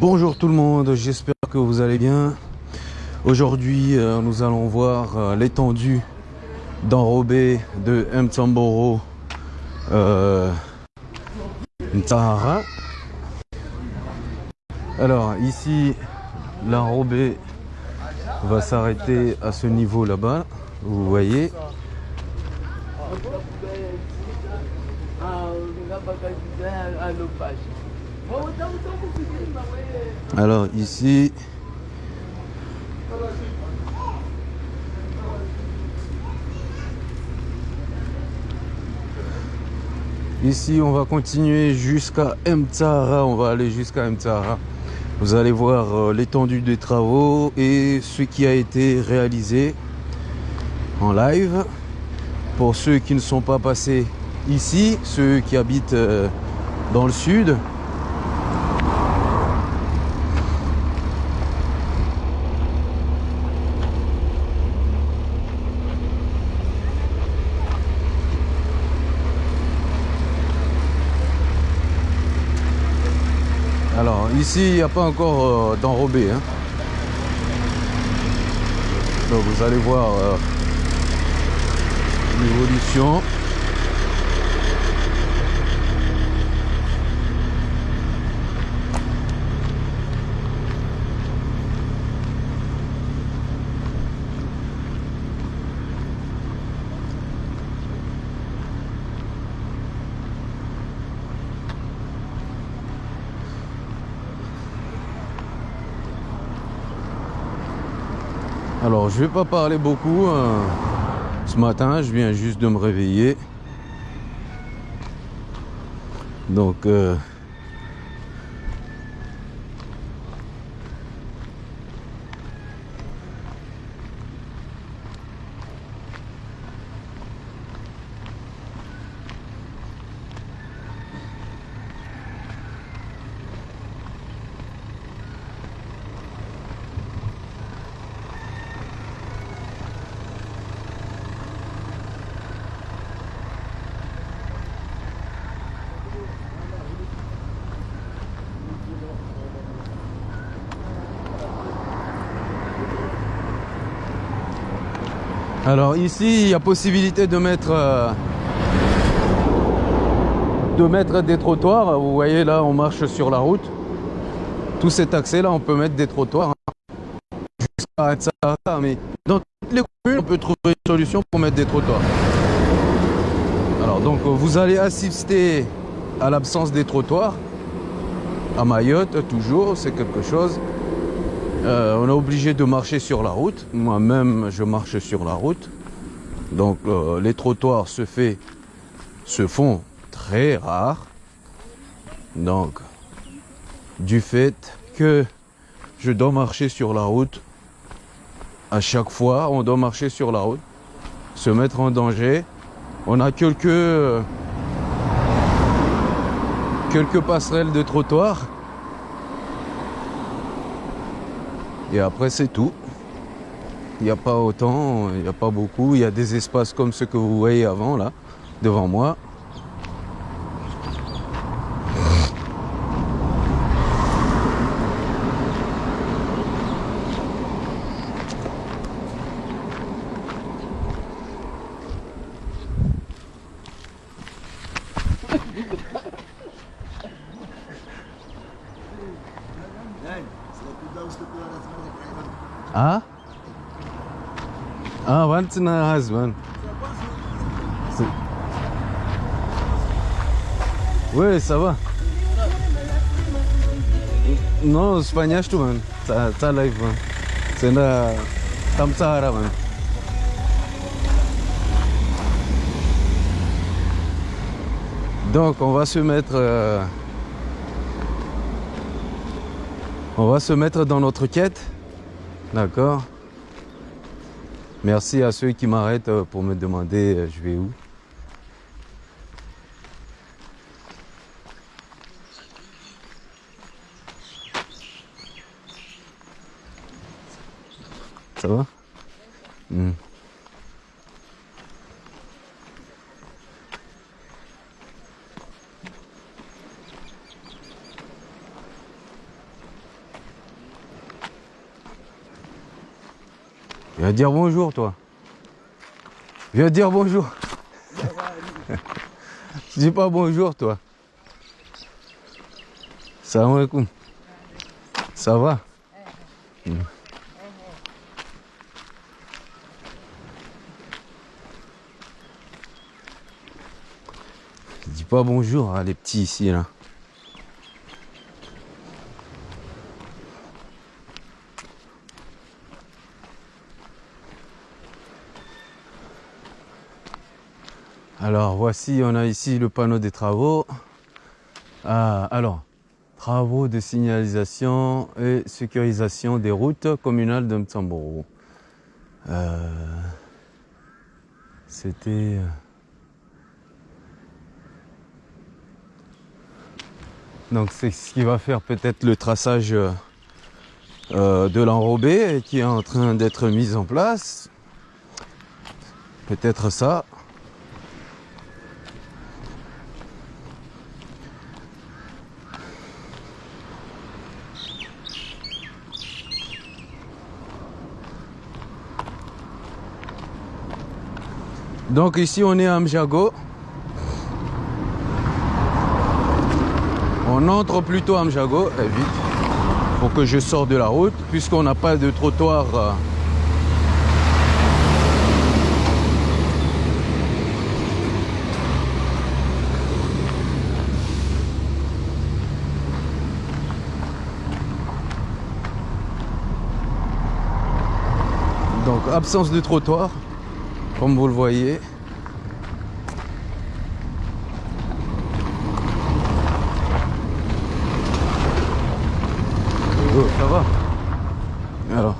Bonjour tout le monde, j'espère que vous allez bien. Aujourd'hui, euh, nous allons voir euh, l'étendue d'enrobé de Mtsamboro euh. Alors ici, l'enrobé va s'arrêter à ce niveau là-bas, vous voyez. Alors ici, ici on va continuer jusqu'à Mtsara, on va aller jusqu'à Mtsara. Vous allez voir euh, l'étendue des travaux et ce qui a été réalisé en live. Pour ceux qui ne sont pas passés ici, ceux qui habitent euh, dans le sud, Alors ici il n'y a pas encore euh, d'enrobé. Hein. Donc vous allez voir euh, l'évolution. Alors je vais pas parler beaucoup euh, ce matin, je viens juste de me réveiller. Donc euh, Alors ici, il y a possibilité de mettre euh, de mettre des trottoirs. Vous voyez là, on marche sur la route. Tout cet accès là, on peut mettre des trottoirs. Hein. ça, mais dans toutes les communes, on peut trouver une solution pour mettre des trottoirs. Alors donc, vous allez assister à l'absence des trottoirs. À Mayotte, toujours, c'est quelque chose. Euh, on est obligé de marcher sur la route. Moi-même, je marche sur la route. Donc, euh, les trottoirs se, fait, se font très rares. Donc, du fait que je dois marcher sur la route, à chaque fois, on doit marcher sur la route, se mettre en danger. On a quelques, quelques passerelles de trottoirs Et après, c'est tout. Il n'y a pas autant, il n'y a pas beaucoup. Il y a des espaces comme ceux que vous voyez avant, là, devant moi. Ah In. Oui, ça va. Non, espagnol, tu man. Ça live, man. C'est là, tam Sahara, man. Donc, on va se mettre. Euh, on va se mettre dans notre quête. D'accord Merci à ceux qui m'arrêtent euh, pour me demander euh, je vais où. Ça va? Hmm. Viens dire bonjour, toi. Viens dire bonjour. Dis pas bonjour, toi. Salam alaikum. Ça va? Hmm. Dis pas bonjour à les petits ici, là. Alors voici, on a ici le panneau des travaux. Ah, alors, travaux de signalisation et sécurisation des routes communales de Mtsamboro. Euh, C'était... euh, Donc c'est ce qui va faire peut-être le traçage euh, de l'enrobé qui est en train d'être mis en place. Peut-être ça. Donc ici on est à Mjago. On entre plutôt à Mjago, eh, vite, pour que je sorte de la route, puisqu'on n'a pas de trottoir. euh. Donc absence de trottoir, comme vous le voyez. Oh, ça va Alors.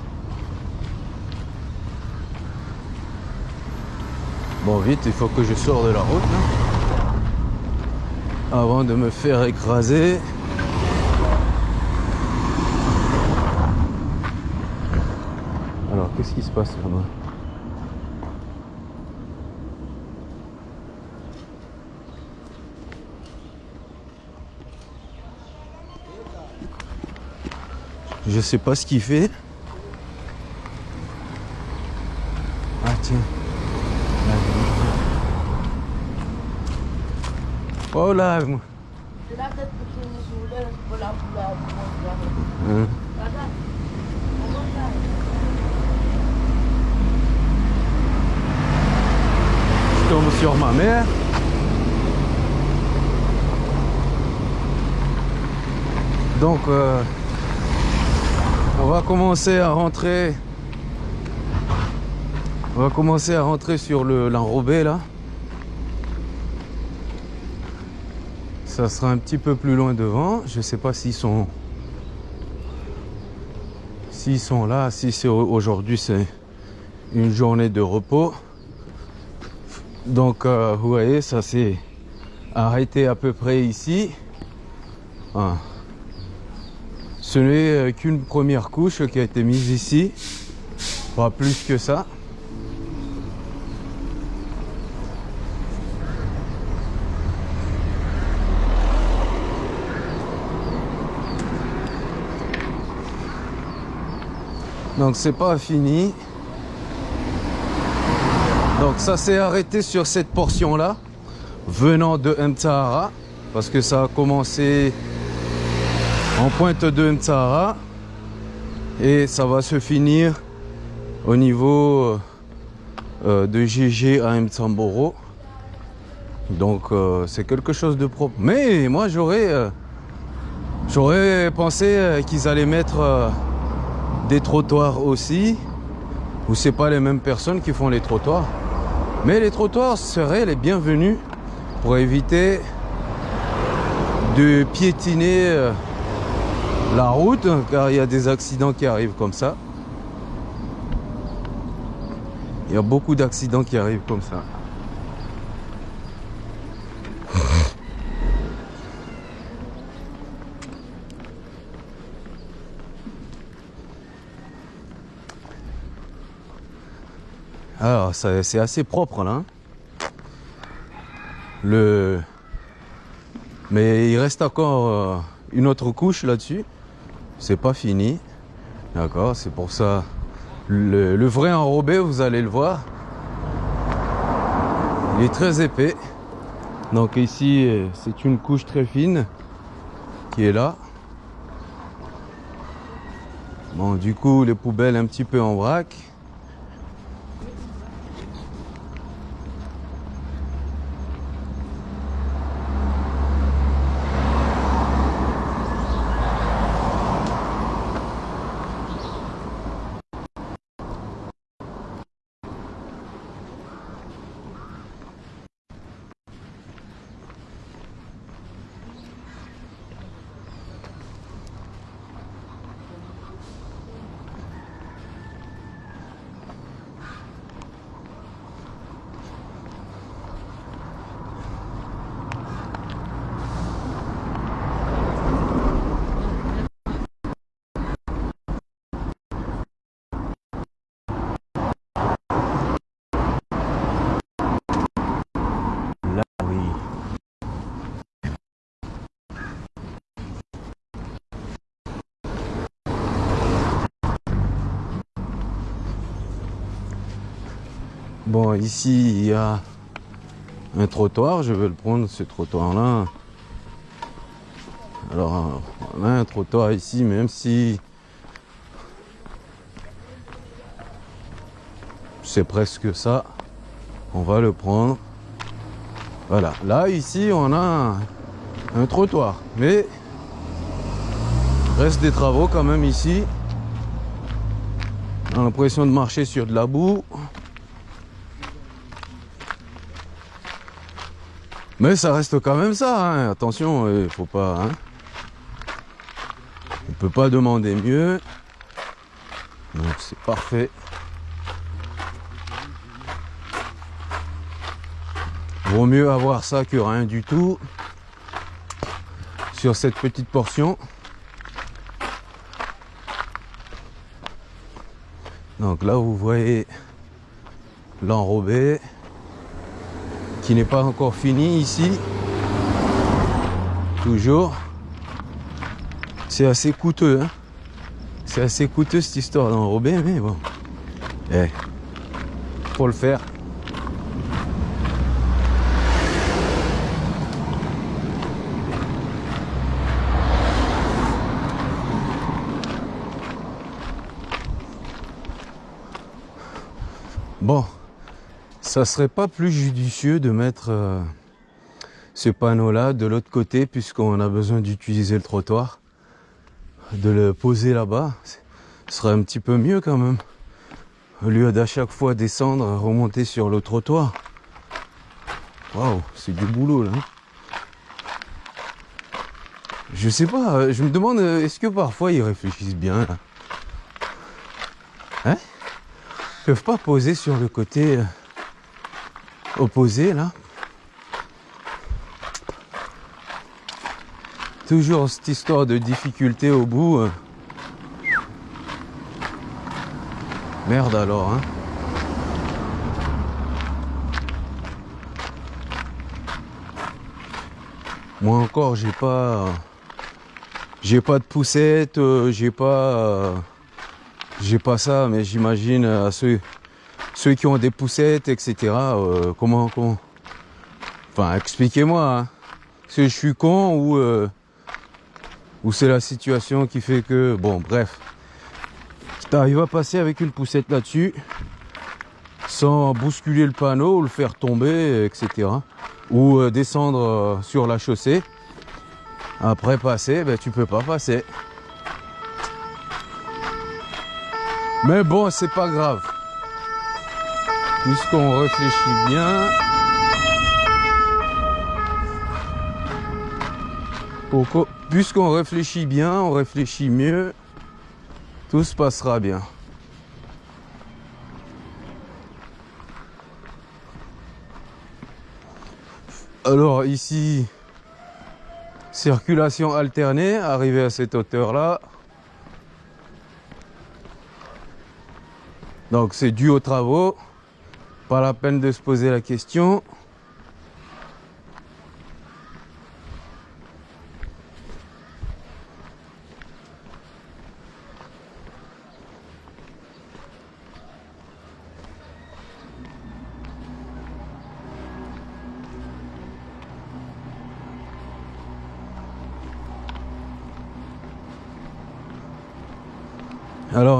Bon, il faut que je sors de la route là. Avant de me faire écraser. Alors, qu'est-ce qui se passe là-bas Je sais pas ce qu'il fait. Ah tiens. Hein. Je tombe sur ma mère. Donc euh, on va commencer à rentrer. On va commencer à rentrer sur le l'enrobé là. Ça sera un petit peu plus loin devant. Je sais pas s'ils sont s'ils sont là, si c'est au- aujourd'hui c'est une journée de repos. Donc euh, vous voyez, ça s'est arrêté à peu près ici. Ah. Ce n'est euh, qu'une première couche qui a été mise ici, pas plus que ça. Donc c'est pas fini. Donc ça s'est arrêté sur cette portion là, venant de Mtsahara, parce que ça a commencé en pointe de Mtsahara et ça va se finir au niveau euh, de GG à Mtsamboro. Donc euh, c'est quelque chose de propre. Mais moi j'aurais euh, j'aurais pensé qu'ils allaient mettre des trottoirs aussi. Ou c'est pas les mêmes personnes qui font les trottoirs. Mais les trottoirs seraient les bienvenus pour éviter de piétiner euh, la route car il y a des accidents qui arrivent comme ça. Il y a beaucoup d'accidents qui arrivent comme ça. C'est assez propre là. hein. Le... Mais il reste encore euh, une autre couche là-dessus. C'est pas fini. D'accord, c'est pour ça Le, le vrai enrobé, vous allez le voir. Il est très épais. Donc ici, euh, c'est une couche très fine qui est là. Bon, du coup, les poubelles un petit peu en vrac. Là, oui. Ici, il y a un trottoir. Je vais le prendre, ce trottoir-là. Alors, on a un trottoir ici, même si c'est presque ça. On va le prendre. Voilà, là ici on a un, un trottoir, mais reste des travaux quand même ici. On a l'impression de marcher sur de la boue. Mais ça reste quand même ça, hein. attention, il faut pas. Hein. On peut pas demander mieux. Donc c'est parfait. Vaut mieux avoir ça que rien du tout sur cette petite portion. Donc là, vous voyez l'enrobé qui n'est pas encore fini ici. Toujours. C'est assez coûteux. Hein C'est assez coûteux cette histoire d'enrobé, mais bon. Eh, faut le faire. Bon, ça serait pas plus judicieux de mettre euh, ce panneau-là de l'autre côté puisqu'on a besoin d'utiliser le trottoir, de le poser là-bas, ce serait un petit peu mieux quand même. Au lieu d'à chaque fois descendre, remonter sur le trottoir. Waouh, c'est du boulot là. hein. Je sais pas, euh, je me demande, euh, est-ce que parfois ils réfléchissent bien là? Hein? Ils peuvent pas poser sur le côté opposé là Toujours cette histoire de difficulté au bout. euh. Merde alors, hein. Moi encore, j'ai pas, j'ai pas de poussette, euh, j'ai pas, euh, j'ai pas ça, mais j'imagine euh, à ceux, ceux qui ont des poussettes, etc. euh, comment, comment, enfin, expliquez-moi. Hein. Si je suis con ou, euh, ou c'est la situation qui fait que, bon, bref. Arrives à passer avec une poussette là-dessus, sans bousculer le panneau, ou le faire tomber, etc. Ou euh, descendre sur la chaussée. Après passer, ben, tu peux pas passer. Mais bon, c'est pas grave. Puisqu'on réfléchit bien. Puisqu'on réfléchit bien, on réfléchit mieux, tout se passera bien. Alors ici, circulation alternée, arrivé à cette hauteur-là. Donc c'est dû aux travaux. Pas la peine de se poser la question.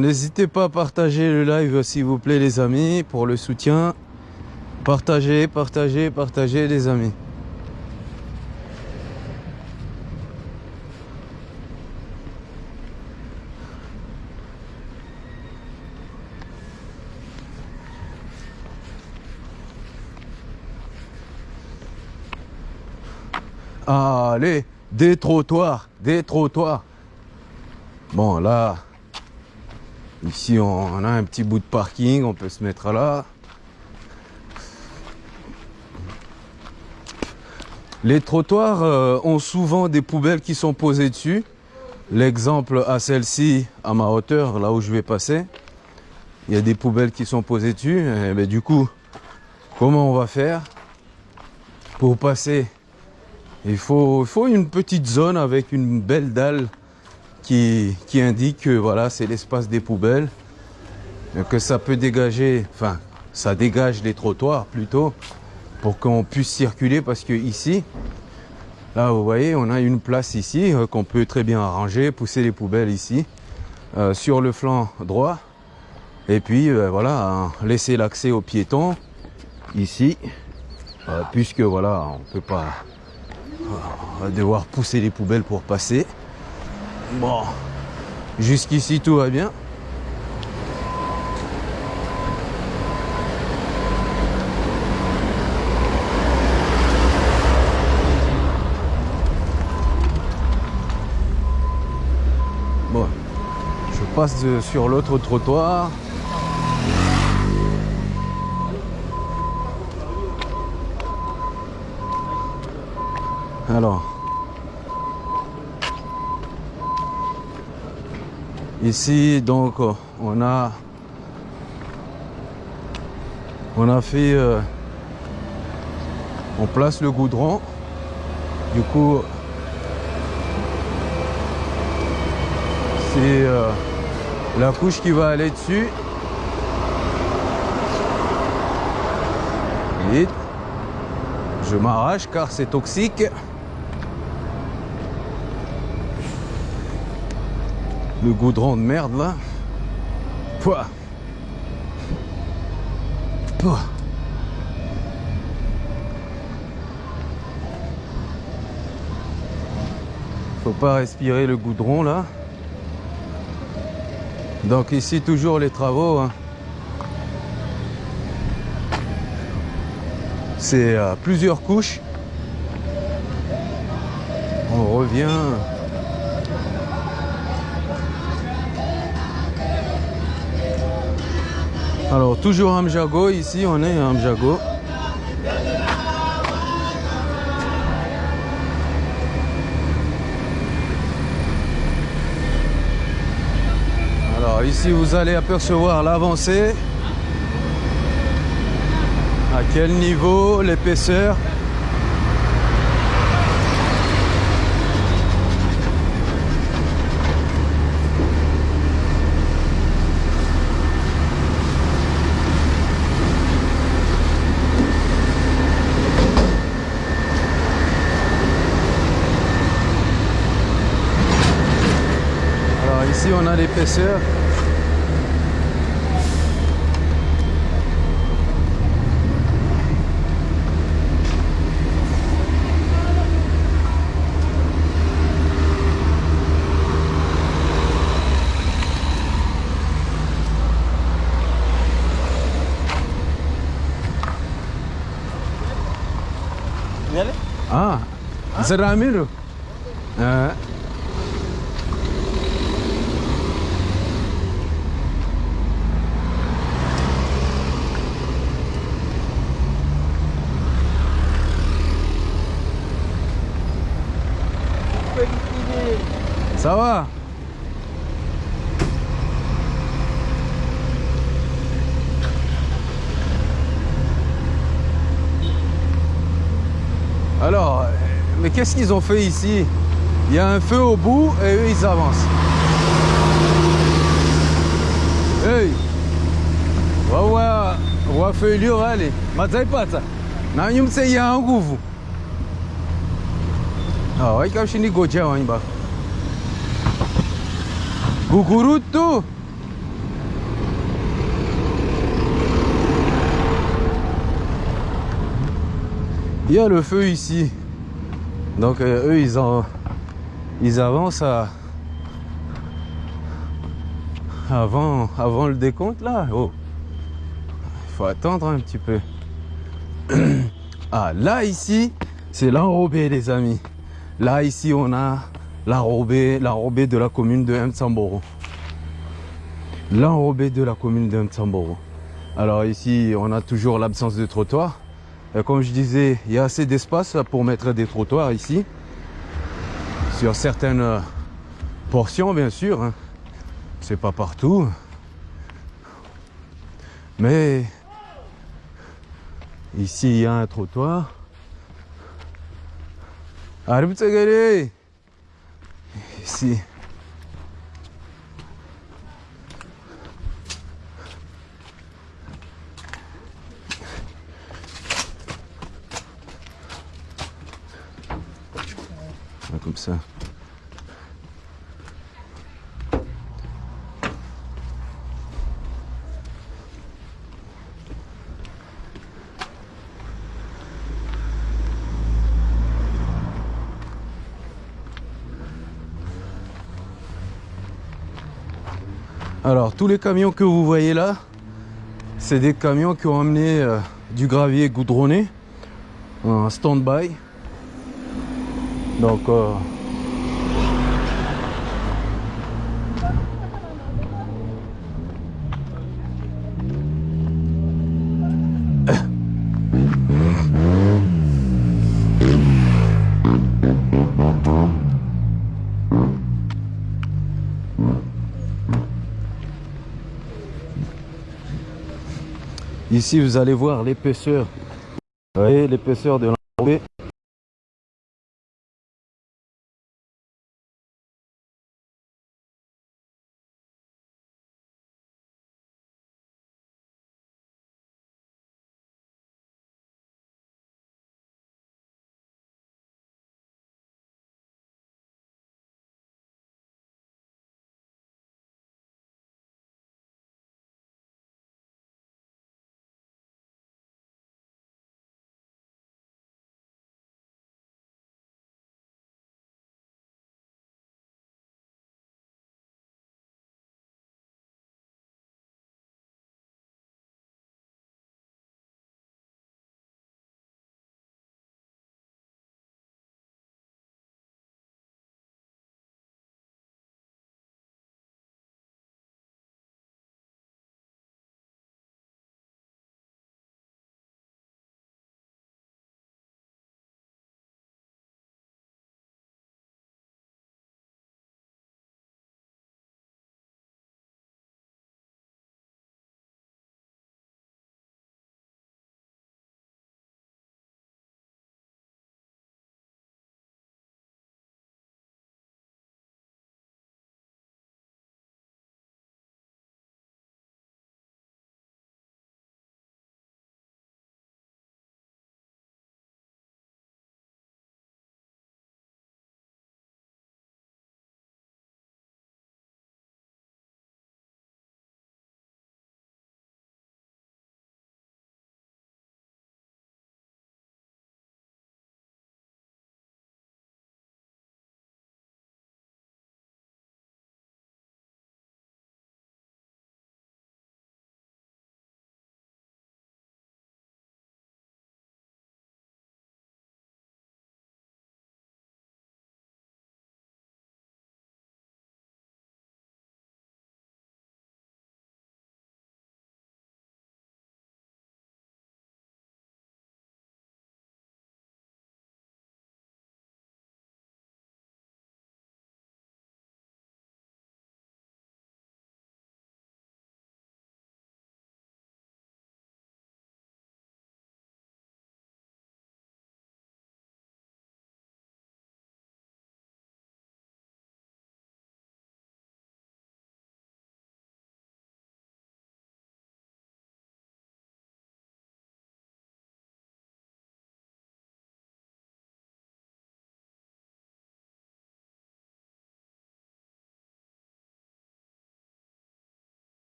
N'hésitez pas à partager le live s'il vous plaît les amis pour le soutien. Partagez, partagez, partagez les amis. Allez, des trottoirs, des trottoirs. Bon, là, ici, on a un petit bout de parking, on peut se mettre là. Les trottoirs euh, ont souvent des poubelles qui sont posées dessus. L'exemple à celle-ci, à ma hauteur, là où je vais passer, il y a des poubelles qui sont posées dessus. Et ben, du coup, comment on va faire pour passer? Il faut une petite zone avec une belle dalle qui, indique que voilà, c'est l'espace des poubelles, que ça peut dégager, enfin, ça dégage les trottoirs plutôt, pour qu'on puisse circuler parce que ici, là vous voyez, on a une place ici euh, qu'on peut très bien arranger, pousser les poubelles ici, euh, sur le flanc droit, et puis euh, voilà, hein, laisser l'accès aux piétons ici, puisque voilà, on peut pas devoir pousser les poubelles pour passer. Bon, jusqu'ici tout va bien. Bon, je passe sur l'autre trottoir. Alors, ici donc on a on a fait euh, on place le goudron. Du coup c'est euh, la couche qui va aller dessus. Je m'arrache car c'est toxique goudron de merde là. Pouah. Pouah. Faut pas respirer le goudron là. Donc ici toujours les travaux. Hein. C'est à plusieurs couches. On revient Alors toujours Amjago, ici on est Amjago. Alors ici vous allez apercevoir l'avancée. À quel niveau, l'épaisseur? On a l'épaisseur. Ah, c'est Ramiro? Ah. Ça va Alors, mais qu'est-ce qu'ils ont fait ici? Il y a un feu au bout et eux ils avancent. Hey. Wawa wafeilio wale madzaipata nanyi msei a nguvu waikaushini goja wanyi baba Gugurutu Il y a le feu ici. Donc euh, eux, ils, en, ils avancent avant, avant le décompte là. Oh. Il faut attendre un petit peu. Ah, là ici, c'est l'enrobé les amis. Là ici, on a l'enrobé, de la commune de Mtsamboro. L'enrobé de la commune de Mtsamboro. Alors ici, on a toujours l'absence de trottoir. Et comme je disais, il y a assez d'espace pour mettre des trottoirs ici. Sur certaines portions, bien sûr. hein. C'est pas partout. Mais ici, il y a un trottoir. Ici. Ah, Comme ça. Alors, tous les camions que vous voyez là, c'est des camions qui ont amené euh, du gravier goudronné en stand-by. Donc, euh, ici vous allez voir l'épaisseur. Vous voyez l'épaisseur de